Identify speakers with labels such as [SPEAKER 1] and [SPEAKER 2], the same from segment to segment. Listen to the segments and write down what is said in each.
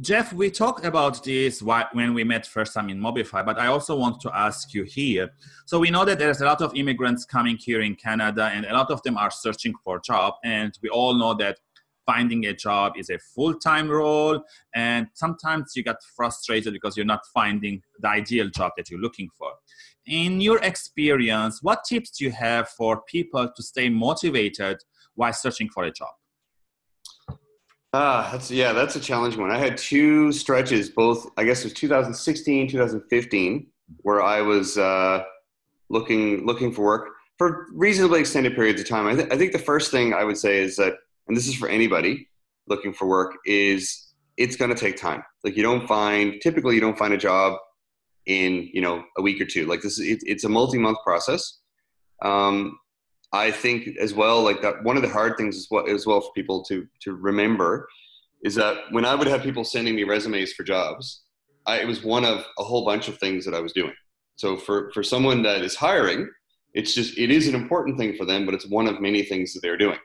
[SPEAKER 1] Jeff, we talked about this when we met first time in Mobify, but I also want to ask you here. So we know that there's a lot of immigrants coming here in Canada, and a lot of them are searching for a job. And we all know that finding a job is a full-time role, and sometimes you get frustrated because you're not finding the ideal job that you're looking for. In your experience, what tips do you have for people to stay motivated while searching for a job?
[SPEAKER 2] Ah, that's yeah, that's a challenging one. I had two stretches, both I guess it was 2016, 2015, where I was uh, looking looking for work for reasonably extended periods of time. I, th- I think the first thing I would say is that, and this is for anybody looking for work, is it's going to take time. Like you don't find typically you don't find a job in you know a week or two. Like this, is, it, it's a multi month process. Um, I think as well, like that one of the hard things as well, as well for people to to remember is that when I would have people sending me resumes for jobs, I, it was one of a whole bunch of things that I was doing. So for for someone that is hiring, it's just it is an important thing for them, but it's one of many things that they're doing.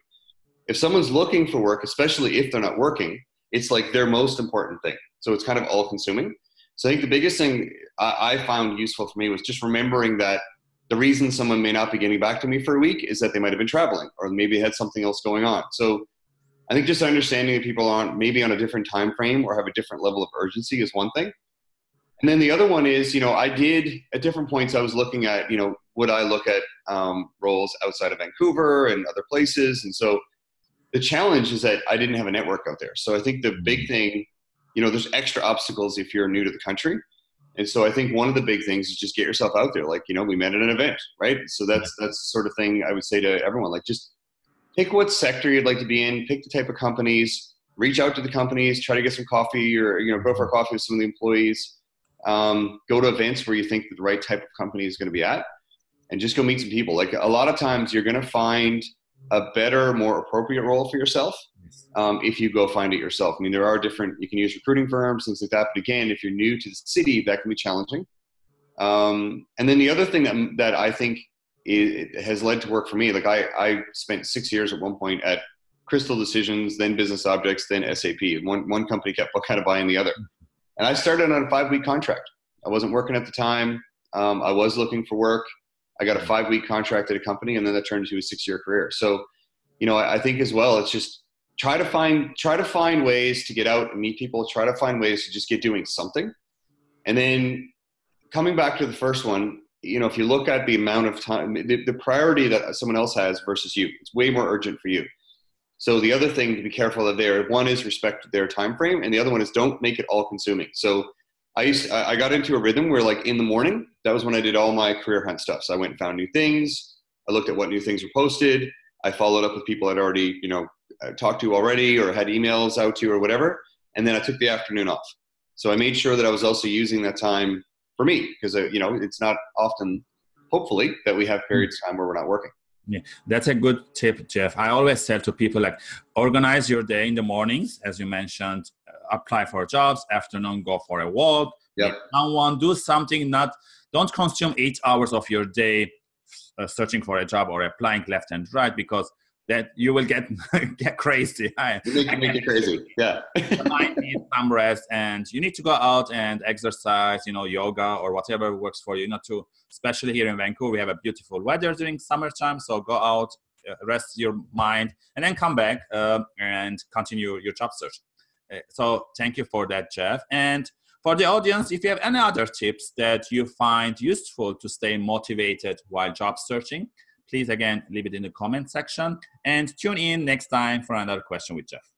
[SPEAKER 2] If someone's looking for work, especially if they're not working, it's like their most important thing. So it's kind of all consuming. So I think the biggest thing I, I found useful for me was just remembering that the reason someone may not be getting back to me for a week is that they might have been traveling or maybe had something else going on. So I think just understanding that people aren't maybe on a different time frame or have a different level of urgency is one thing. And then the other one is, you know, I did at different points I was looking at, you know, would I look at um, roles outside of Vancouver and other places? And so the challenge is that I didn't have a network out there. So I think the big thing, you know, there's extra obstacles if you're new to the country. And so I think one of the big things is just get yourself out there. Like, you know, we met at an event, right? So that's that's the sort of thing I would say to everyone. Like just pick what sector you'd like to be in, pick the type of companies, reach out to the companies, try to get some coffee or you know, go for a coffee with some of the employees. Um, go to events where you think that the right type of company is going to be at and just go meet some people. Like a lot of times you're going to find a better, more appropriate role for yourself um, if you go find it yourself. I mean, there are different, you can use recruiting firms, things like that. But again, if you're new to the city, that can be challenging. Um, and then the other thing that, that I think has led to work for me, like I, I spent six years at one point at Crystal Decisions, then Business Objects, then SAP. One, one company kept kind of buying the other. And I started on a five week contract. I wasn't working at the time. Um, I was looking for work. I got a five week contract at a company, and then that turned into a six year career. So, you know, I, I think as well, it's just try to find try to find ways to get out and meet people. Try to find ways to just get doing something. And then coming back to the first one you know if you look at the amount of time the, the priority that someone else has versus you it's way more urgent for you. So the other thing to be careful of there one is respect their time frame and the other one is don't make it all consuming. So i used i got into a rhythm where like in the morning that was when i did all my career hunt stuff. So i went and found new things. I looked at what new things were posted. I followed up with people i'd already you know talked to you already or had emails out to you or whatever. And then I took the afternoon off. So I made sure that I was also using that time for me because, uh, you know, it's not often, hopefully, that we have periods of time where we're not working.
[SPEAKER 1] Yeah, that's a good tip, Jeff. I always tell to people like organize your day in the mornings, as you mentioned, uh, apply for jobs, afternoon, go for a walk, yep. someone, do something, not, don't consume eight hours of your day uh, searching for a job or applying left and right because that you will get get crazy.
[SPEAKER 2] You make, make it crazy. Yeah.
[SPEAKER 1] might need some rest, and you need to go out and exercise. You know, yoga or whatever works for you. Not to, especially here in Vancouver, we have a beautiful weather during summertime. So go out, uh, rest your mind, and then come back uh, and continue your job search. Uh, so thank you for that, Jeff. And for the audience, if you have any other tips that you find useful to stay motivated while job searching, please again leave it in the comment section and tune in next time for another question with Jeff.